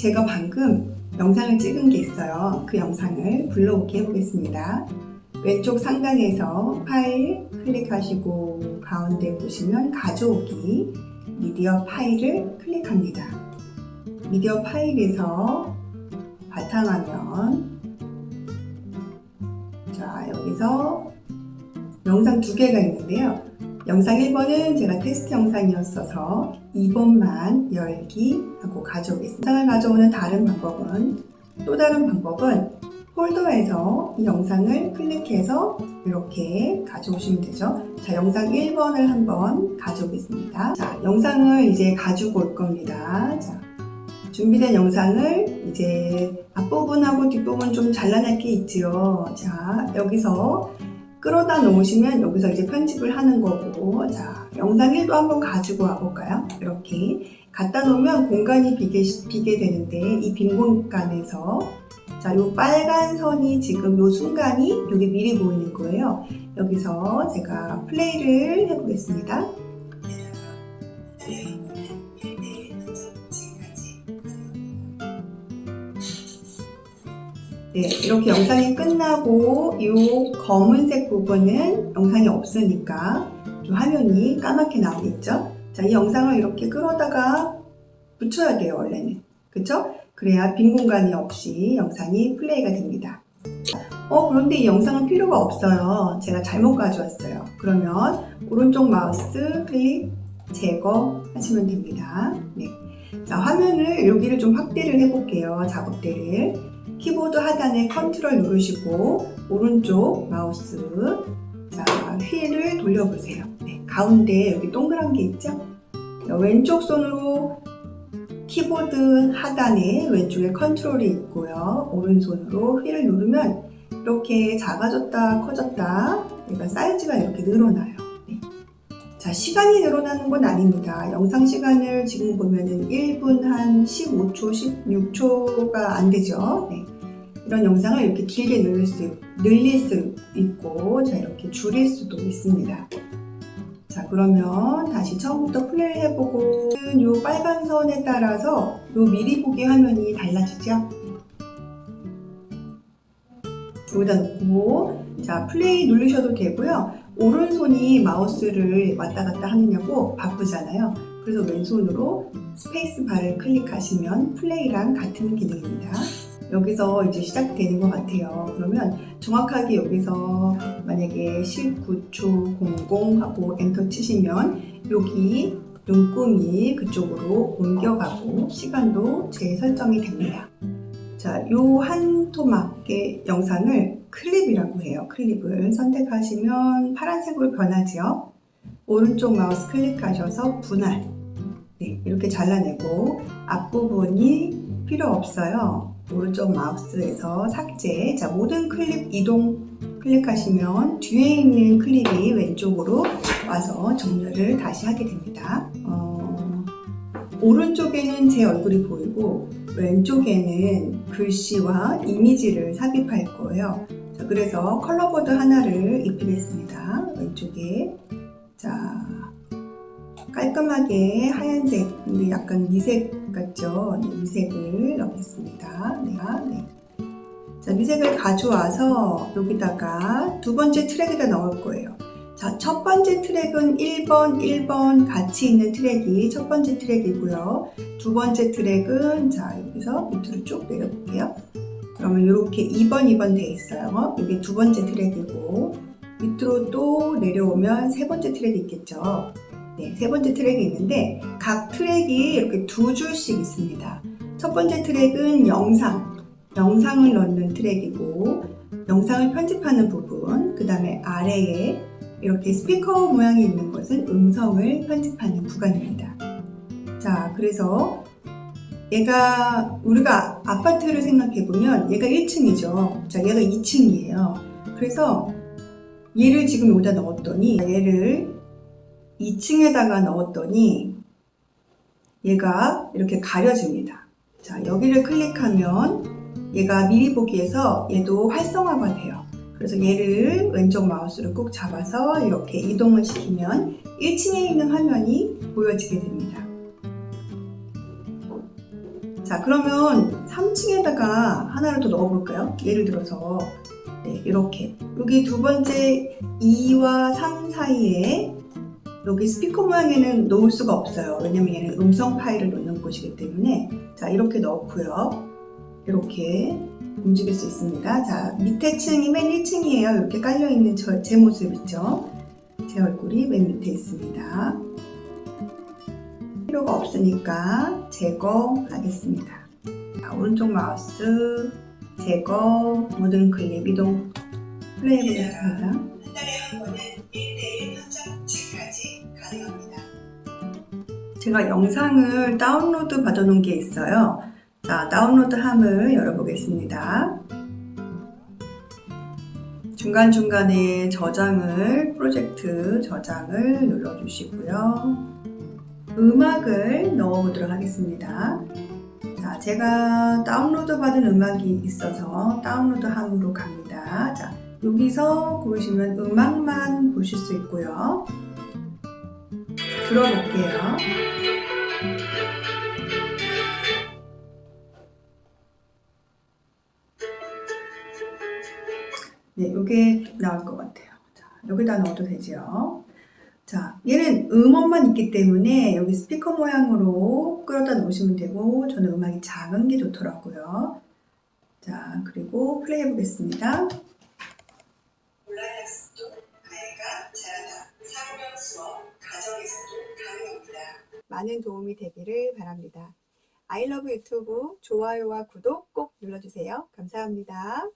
제가 방금 영상을 찍은 게 있어요. 그 영상을 불러오게 해보겠습니다. 왼쪽 상단에서 파일 클릭하시고 가운데 보시면 가져오기 미디어 파일을 클릭합니다. 미디어 파일에서 바탕화면 자 여기서 영상 두 개가 있는데요. 영상 1번은 제가 테스트 영상이었어서 2번만 열기 하고 가져오겠습니다. 영상을 가져오는 다른 방법은 또 다른 방법은 폴더에서 이 영상을 클릭해서 이렇게 가져오시면 되죠. 자, 영상 1번을 한번 가져오겠습니다. 자, 영상을 이제 가지고 올 겁니다. 자, 준비된 영상을 이제 앞부분하고 뒷부분 좀 잘라낼 게 있지요. 자, 여기서 끌어다 놓으시면 여기서 이제 편집을 하는 거고 자 영상 1도 한번 가지고 와볼까요? 이렇게 갖다 놓으면 공간이 비게, 비게 되는데 이 빈 공간에서 자, 요 빨간 선이 지금 요 순간이 여기 미리 보이는 거예요. 여기서 제가 플레이를 해보겠습니다. 네, 이렇게 영상이 끝나고 이 검은색 부분은 영상이 없으니까 좀 화면이 까맣게 나오겠죠? 자, 이 영상을 이렇게 끌어다가 붙여야 돼요, 원래는. 그쵸? 그래야 빈 공간이 없이 영상이 플레이가 됩니다. 어, 그런데 이 영상은 필요가 없어요. 제가 잘못 가져왔어요. 그러면 오른쪽 마우스 클릭 제거 하시면 됩니다. 네. 자, 화면을 여기를 좀 확대를 해볼게요. 작업대를. 키보드 하단에 컨트롤 누르시고 오른쪽 마우스 자 휠을 돌려보세요. 네, 가운데 여기 동그란 게 있죠? 왼쪽 손으로 키보드 하단에 왼쪽에 컨트롤이 있고요. 오른손으로 휠을 누르면 이렇게 작아졌다 커졌다 얘가 사이즈가 이렇게 늘어나요. 네. 자 시간이 늘어나는 건 아닙니다. 영상 시간을 지금 보면은 1분 한 15초, 16초가 안 되죠. 네. 이런 영상을 이렇게 길게 늘릴 수, 늘릴 수 있고 자 이렇게 줄일 수도 있습니다. 자 그러면 다시 처음부터 플레이 해보고 이 빨간 선에 따라서 이 미리 보기 화면이 달라지죠? 여기다 놓고 자 플레이 누르셔도 되고요. 오른손이 마우스를 왔다 갔다 하느냐고 바쁘잖아요. 그래서 왼손으로 스페이스 바를 클릭하시면 플레이랑 같은 기능입니다. 여기서 이제 시작되는 것 같아요. 그러면 정확하게 여기서 만약에 19초 00 하고 엔터 치시면 여기 눈금이 그쪽으로 옮겨가고 시간도 재설정이 됩니다. 자, 요 한 토막의 영상을 클립이라고 해요. 클립을 선택하시면 파란색으로 변하죠. 오른쪽 마우스 클릭하셔서 분할 네, 이렇게 잘라내고 앞부분이 필요 없어요. 오른쪽 마우스에서 삭제. 자 모든 클립 이동 클릭하시면 뒤에 있는 클립이 왼쪽으로 와서 정렬을 다시 하게 됩니다. 어, 오른쪽에는 제 얼굴이 보이고 왼쪽에는 글씨와 이미지를 삽입할 거예요. 자, 그래서 컬러보드 하나를 입히겠습니다. 왼쪽에. 자 깔끔하게 하얀색 근데 약간 미색 같죠 네, 미색을 넣겠습니다 네, 네. 자 미색을 가져와서 여기다가 두 번째 트랙에다 넣을 거예요 자, 첫 번째 트랙은 1번, 1번 같이 있는 트랙이 첫 번째 트랙이고요. 두 번째 트랙은 자, 여기서 밑으로 쭉 내려볼게요. 그러면 이렇게 2번, 2번 돼 있어요. 이게 두 번째 트랙이고 밑으로 또 내려오면 세 번째 트랙이 있겠죠. 네, 세 번째 트랙이 있는데 각 트랙이 이렇게 두 줄씩 있습니다. 첫 번째 트랙은 영상, 영상을 넣는 트랙이고 영상을 편집하는 부분, 그 다음에 아래에 이렇게 스피커 모양이 있는 것은 음성을 편집하는 구간입니다. 자, 그래서 얘가 우리가 아파트를 생각해 보면 얘가 1층이죠. 자, 얘가 2층이에요. 그래서 얘를 지금 여기다 넣었더니 얘를 2층에다가 넣었더니 얘가 이렇게 가려집니다. 자, 여기를 클릭하면 얘가 미리 보기에서 얘도 활성화가 돼요. 그래서 얘를 왼쪽 마우스를 꾹 잡아서 이렇게 이동을 시키면 1층에 있는 화면이 보여지게 됩니다. 자, 그러면 3층에다가 하나를 더 넣어볼까요? 예를 들어서 네, 이렇게 여기 두 번째 2와 3 사이에 여기 스피커 모양에는 놓을 수가 없어요. 왜냐면 얘는 음성 파일을 놓는 곳이기 때문에 자 이렇게 넣고요. 이렇게 움직일 수 있습니다. 자 밑에 층이 맨 1층이에요. 이렇게 깔려 있는 저, 제 모습 있죠? 제 얼굴이 맨 밑에 있습니다. 필요가 없으니까 제거하겠습니다. 자, 오른쪽 마우스 제거 모든 클립 이동 플레이 해보겠습니다. 제가 영상을 다운로드 받아 놓은 게 있어요. 자, 다운로드 함을 열어보겠습니다. 중간중간에 저장을, 프로젝트 저장을 눌러주시고요. 음악을 넣어보도록 하겠습니다. 자, 제가 다운로드 받은 음악이 있어서 다운로드 함으로 갑니다. 자, 여기서 보시면 음악만 보실 수 있고요. 들어볼게요. 네, 이게 나올 것 같아요. 자, 여기다 넣어도 되죠. 자, 얘는 음원만 있기 때문에 여기 스피커 모양으로 끌어다 놓으시면 되고 저는 음악이 작은 게 좋더라고요. 자, 그리고 플레이 해보겠습니다. 가정에서도. 많은 도움이 되기를 바랍니다. 아이러브 유튜브 좋아요와 구독 꼭 눌러주세요. 감사합니다.